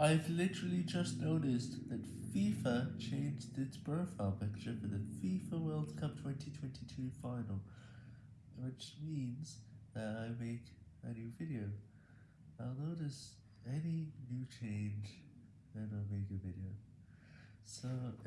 I've literally just noticed that FIFA changed its profile picture for the FIFA World Cup 2022 final, which means that I make a new video. I'll notice any new change and I'll make a video. So